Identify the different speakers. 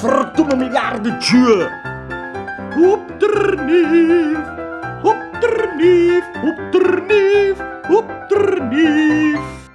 Speaker 1: verdomme miljardetje. Op der neef, op der neef, op der neef, op der neef.